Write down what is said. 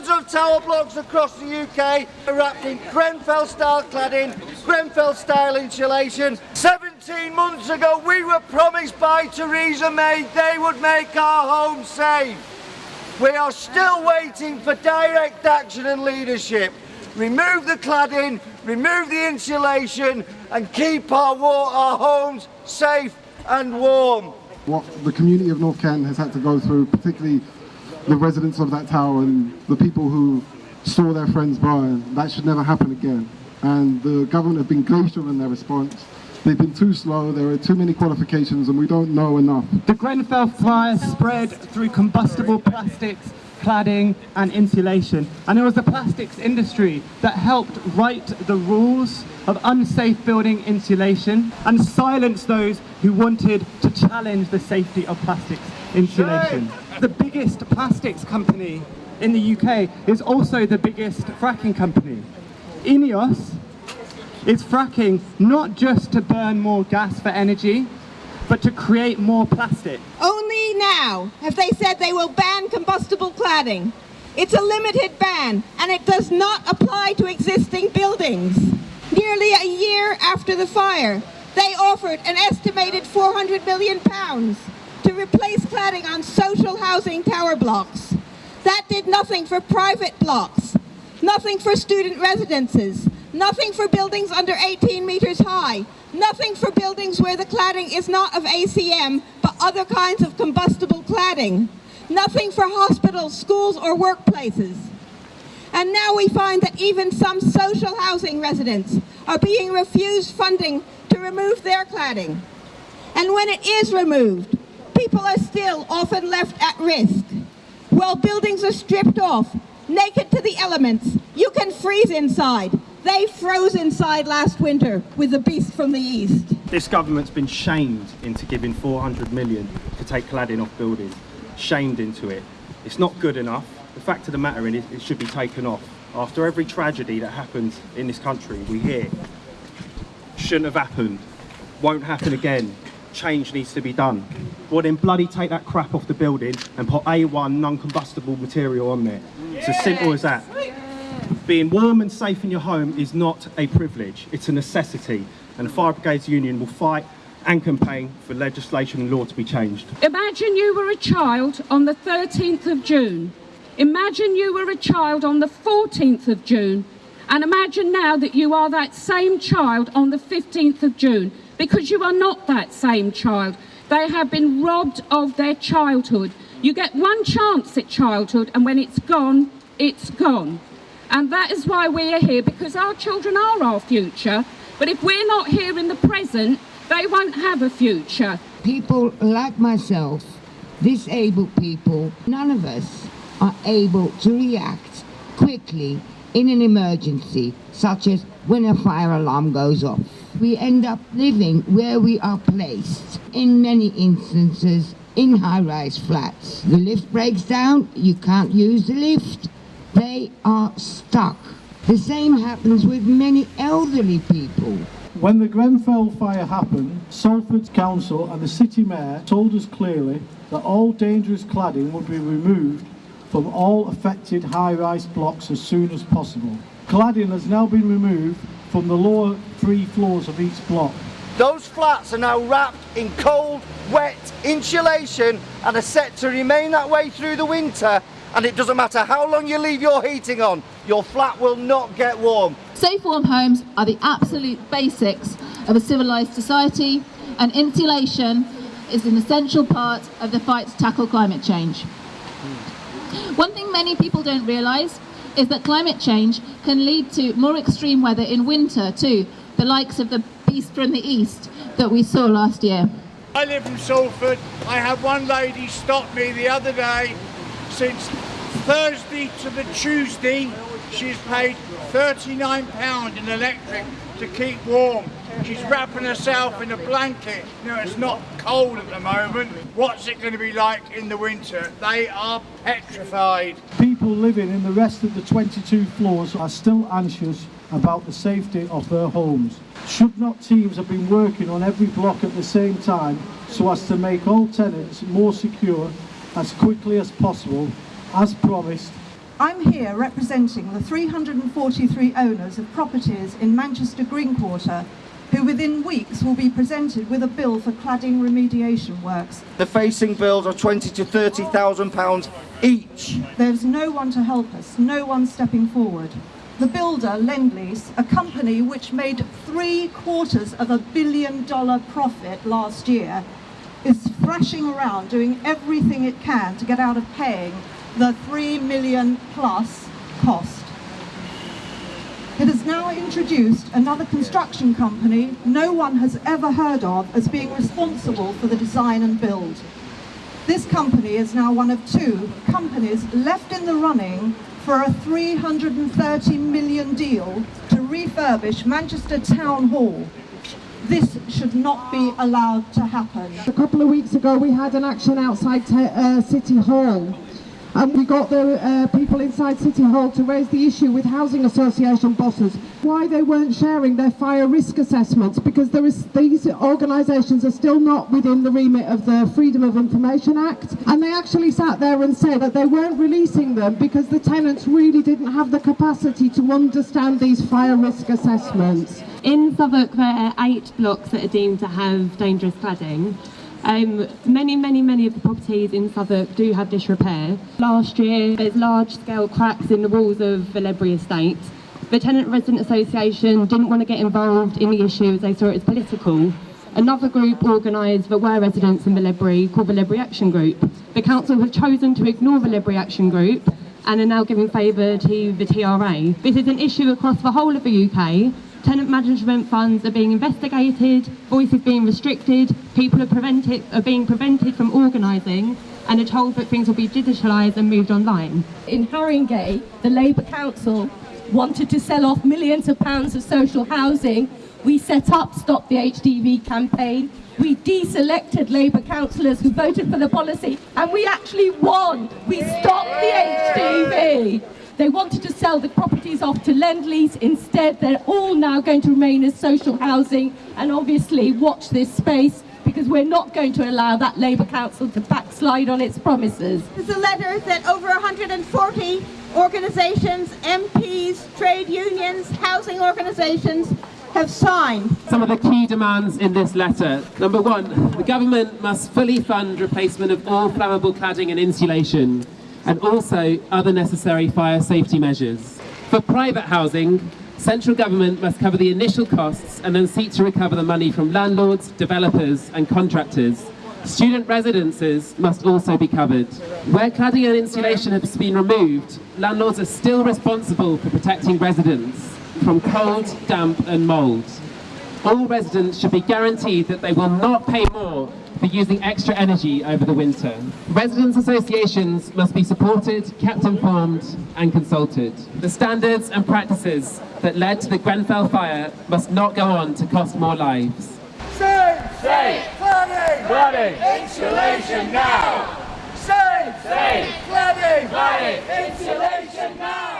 Hundreds of tower blocks across the UK are wrapped in Grenfell style cladding, Grenfell style insulation. 17 months ago we were promised by Theresa May they would make our homes safe. We are still waiting for direct action and leadership. Remove the cladding, remove the insulation and keep our, our homes safe and warm. What the community of North Kent has had to go through, particularly the residents of that tower and the people who saw their friends burn, that should never happen again. And the government have been glacial in their response. They've been too slow, there are too many qualifications and we don't know enough. The Grenfell fire spread through combustible plastics, cladding and insulation. And it was the plastics industry that helped write the rules of unsafe building insulation and silence those who wanted to challenge the safety of plastics insulation. The biggest plastics company in the UK is also the biggest fracking company. Ineos is fracking not just to burn more gas for energy, but to create more plastic. Only now have they said they will ban combustible cladding. It's a limited ban and it does not apply to existing buildings. Nearly a year after the fire, they offered an estimated 400 million pounds replace cladding on social housing tower blocks. That did nothing for private blocks, nothing for student residences, nothing for buildings under 18 metres high, nothing for buildings where the cladding is not of ACM but other kinds of combustible cladding, nothing for hospitals, schools or workplaces. And now we find that even some social housing residents are being refused funding to remove their cladding. And when it is removed, people are still often left at risk. While buildings are stripped off, naked to the elements, you can freeze inside. They froze inside last winter with the beast from the east. This government's been shamed into giving 400 million to take cladding off buildings. Shamed into it. It's not good enough. The fact of the matter is it should be taken off. After every tragedy that happens in this country, we hear shouldn't have happened, won't happen again, change needs to be done. Well then bloody take that crap off the building and put A1 non-combustible material on there. It's as simple as that. Being warm and safe in your home is not a privilege, it's a necessity. And the Fire Brigades Union will fight and campaign for legislation and law to be changed. Imagine you were a child on the 13th of June. Imagine you were a child on the 14th of June. And imagine now that you are that same child on the 15th of June. Because you are not that same child. They have been robbed of their childhood. You get one chance at childhood and when it's gone, it's gone. And that is why we are here, because our children are our future. But if we're not here in the present, they won't have a future. People like myself, disabled people, none of us are able to react quickly in an emergency, such as when a fire alarm goes off. We end up living where we are placed, in many instances in high-rise flats. The lift breaks down, you can't use the lift, they are stuck. The same happens with many elderly people. When the Grenfell fire happened, Salford Council and the City Mayor told us clearly that all dangerous cladding would be removed from all affected high-rise blocks as soon as possible. Cladding has now been removed from the lower three floors of each block. Those flats are now wrapped in cold, wet insulation and are set to remain that way through the winter and it doesn't matter how long you leave your heating on, your flat will not get warm. Safe warm homes are the absolute basics of a civilised society and insulation is an essential part of the fight to tackle climate change. One thing many people don't realise is that climate change can lead to more extreme weather in winter too, the likes of the beast from the east that we saw last year. I live in Salford. I had one lady stop me the other day. Since Thursday to the Tuesday, she's paid £39 in electric to keep warm. She's wrapping herself in a blanket. Know, it's not cold at the moment. What's it going to be like in the winter? They are petrified. People living in the rest of the 22 floors are still anxious about the safety of their homes. Should not teams have been working on every block at the same time so as to make all tenants more secure as quickly as possible, as promised, I'm here representing the 343 owners of properties in Manchester Green Quarter who within weeks will be presented with a bill for cladding remediation works. The facing bills are 20 to 30,000 pounds each. There's no one to help us, no one stepping forward. The builder, Lendlease, a company which made three quarters of a billion dollar profit last year, is thrashing around doing everything it can to get out of paying the three million plus cost. It has now introduced another construction company no one has ever heard of as being responsible for the design and build. This company is now one of two companies left in the running for a 330 million deal to refurbish Manchester Town Hall. This should not be allowed to happen. A couple of weeks ago we had an action outside uh, City Hall and we got the uh, people inside City Hall to raise the issue with housing association bosses. Why they weren't sharing their fire risk assessments because there is these organisations are still not within the remit of the Freedom of Information Act. And they actually sat there and said that they weren't releasing them because the tenants really didn't have the capacity to understand these fire risk assessments. In Southwark there are eight blocks that are deemed to have dangerous cladding um, many, many, many of the properties in Southwark do have disrepair. Last year, there's large-scale cracks in the walls of Ledbury Estate. The Tenant Resident Association didn't want to get involved in the issue as they saw it as political. Another group organised that were residents in Ledbury called Ledbury Action Group. The council have chosen to ignore Ledbury Action Group and are now giving favour to the TRA. This is an issue across the whole of the UK tenant management funds are being investigated, voices being restricted, people are, prevented, are being prevented from organising and are told that things will be digitalised and moved online. In Haringey, the Labour Council wanted to sell off millions of pounds of social housing. We set up Stop the HDV campaign. We deselected Labour councillors who voted for the policy and we actually won. We stopped the HDV. They wanted to sell the properties off to Lendlease. Instead, they're all now going to remain as social housing. And obviously, watch this space because we're not going to allow that Labour Council to backslide on its promises. This is a letter that over 140 organisations, MPs, trade unions, housing organisations have signed. Some of the key demands in this letter. Number one, the government must fully fund replacement of all flammable cladding and insulation and also other necessary fire safety measures. For private housing, central government must cover the initial costs and then seek to recover the money from landlords, developers and contractors. Student residences must also be covered. Where cladding and insulation has been removed, landlords are still responsible for protecting residents from cold, damp and mould. All residents should be guaranteed that they will not pay more for using extra energy over the winter. Residents associations must be supported, kept informed and consulted. The standards and practices that led to the Grenfell fire must not go on to cost more lives. Save! Save! Cladding! Cladding! Insulation now! Save! Save! Cladding! Cladding! Insulation now!